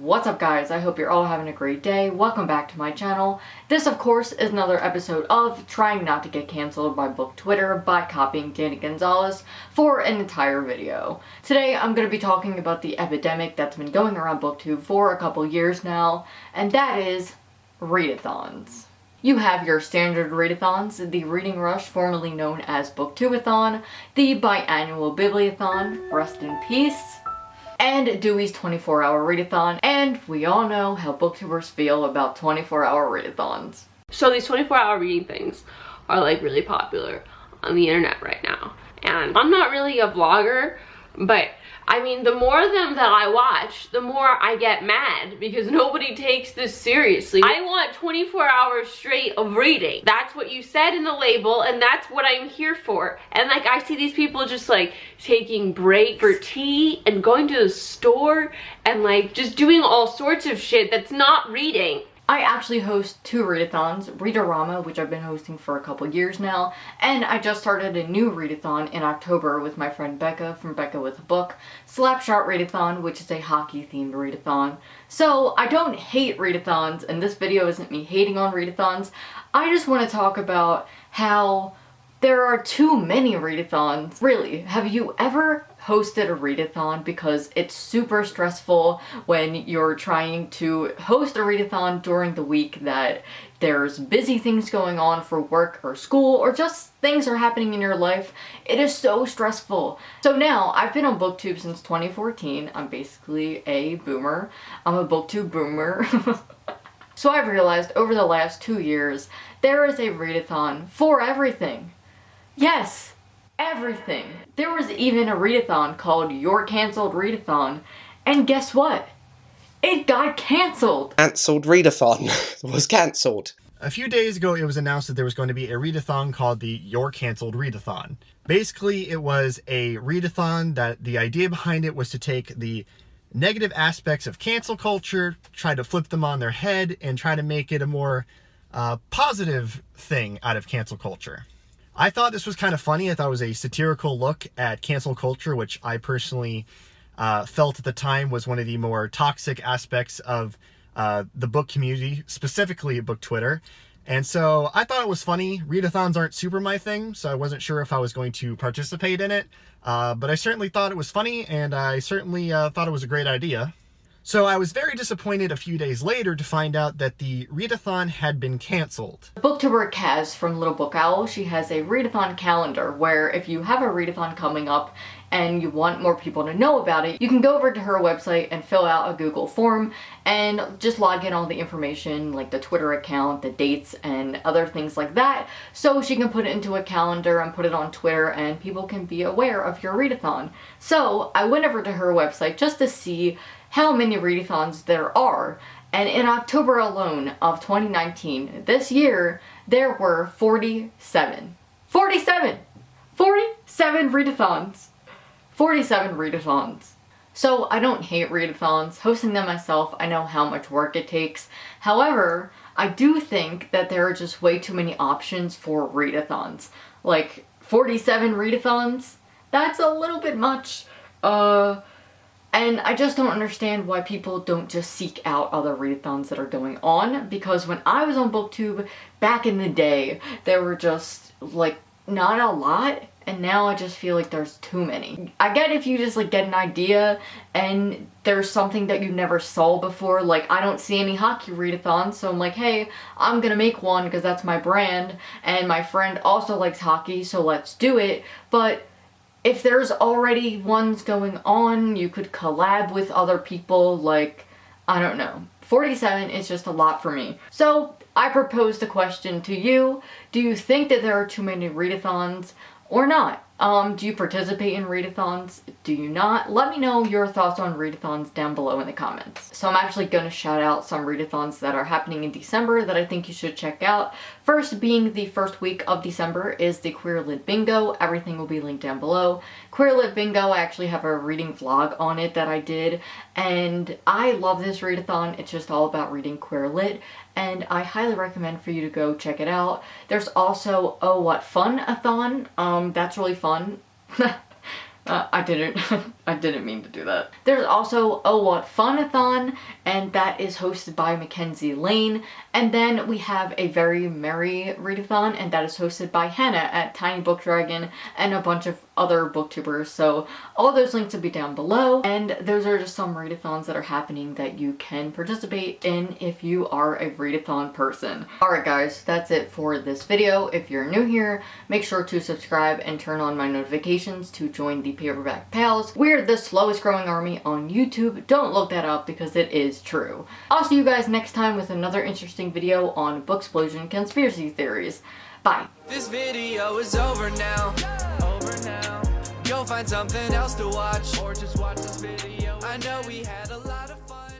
What's up guys? I hope you're all having a great day. Welcome back to my channel. This of course is another episode of trying not to get cancelled by book Twitter by copying Danny Gonzalez for an entire video. Today I'm going to be talking about the epidemic that's been going around booktube for a couple years now and that is readathons. You have your standard readathons, the Reading Rush, formerly known as Booktubeathon, the biannual Bibliothon, rest in peace, and Dewey's 24-hour readathon, and we all know how booktubers feel about 24-hour readathons. So these 24-hour reading things are like really popular on the internet right now. And I'm not really a vlogger, but I mean, the more of them that I watch, the more I get mad because nobody takes this seriously. I want 24 hours straight of reading. That's what you said in the label and that's what I'm here for. And like, I see these people just like taking breaks for tea and going to the store and like just doing all sorts of shit that's not reading. I actually host two readathons, Readerama, which I've been hosting for a couple years now, and I just started a new readathon in October with my friend Becca from Becca with a Book, Slapshot Readathon, which is a hockey-themed readathon. So I don't hate readathons, and this video isn't me hating on readathons. I just want to talk about how there are too many readathons. Really, have you ever hosted a readathon because it's super stressful when you're trying to host a readathon during the week that there's busy things going on for work or school or just things are happening in your life. It is so stressful. So now, I've been on booktube since 2014. I'm basically a boomer. I'm a booktube boomer. so I've realized over the last two years, there is a readathon for everything. Yes! Everything. There was even a readathon called Your Cancelled Readathon, and guess what? It got cancelled! Cancelled readathon was cancelled. A few days ago, it was announced that there was going to be a readathon called the Your Cancelled Readathon. Basically, it was a readathon that the idea behind it was to take the negative aspects of cancel culture, try to flip them on their head, and try to make it a more uh, positive thing out of cancel culture. I thought this was kind of funny. I thought it was a satirical look at cancel culture, which I personally uh, felt at the time was one of the more toxic aspects of uh, the book community, specifically book Twitter. And so I thought it was funny. Readathons aren't super my thing, so I wasn't sure if I was going to participate in it. Uh, but I certainly thought it was funny, and I certainly uh, thought it was a great idea. So I was very disappointed a few days later to find out that the readathon had been cancelled. Booktuber Kaz from Little Book Owl, she has a readathon calendar where if you have a readathon coming up and you want more people to know about it, you can go over to her website and fill out a Google form and just log in all the information like the Twitter account, the dates, and other things like that so she can put it into a calendar and put it on Twitter and people can be aware of your readathon. So I went over to her website just to see how many readathons there are. And in October alone of 2019, this year, there were 47. 47! 47 readathons! 47 readathons. So I don't hate readathons. Hosting them myself, I know how much work it takes. However, I do think that there are just way too many options for readathons. Like, 47 readathons? That's a little bit much. Uh, and I just don't understand why people don't just seek out other readathons that are going on because when I was on booktube back in the day there were just like not a lot and now I just feel like there's too many. I get if you just like get an idea and there's something that you never saw before like I don't see any hockey readathons so I'm like hey I'm gonna make one because that's my brand and my friend also likes hockey so let's do it but if there's already ones going on, you could collab with other people, like, I don't know. 47 is just a lot for me. So, I proposed a question to you. Do you think that there are too many readathons or not? Um, do you participate in readathons? Do you not? Let me know your thoughts on readathons down below in the comments. So I'm actually going to shout out some readathons that are happening in December that I think you should check out. First being the first week of December is the Queer Lit Bingo. Everything will be linked down below. Queer Lit Bingo, I actually have a reading vlog on it that I did and I love this readathon. It's just all about reading Queer Lit and I highly recommend for you to go check it out. There's also Oh What Fun-a-thon. Um, that's really fun. Uh, I didn't. I didn't mean to do that. There's also Oh What Funathon, and that is hosted by Mackenzie Lane. And then we have a Very Merry Readathon, and that is hosted by Hannah at Tiny Book Dragon and a bunch of other booktubers. So all those links will be down below. And those are just some readathons that are happening that you can participate in if you are a readathon person. Alright guys, that's it for this video. If you're new here, make sure to subscribe and turn on my notifications to join the Paperback Pals. We're the slowest growing army on YouTube. Don't look that up because it is true. I'll see you guys next time with another interesting video on Booksplosion Conspiracy Theories. Bye. This video is over now. Go find something else to watch. Or just watch this video. I know we had a lot.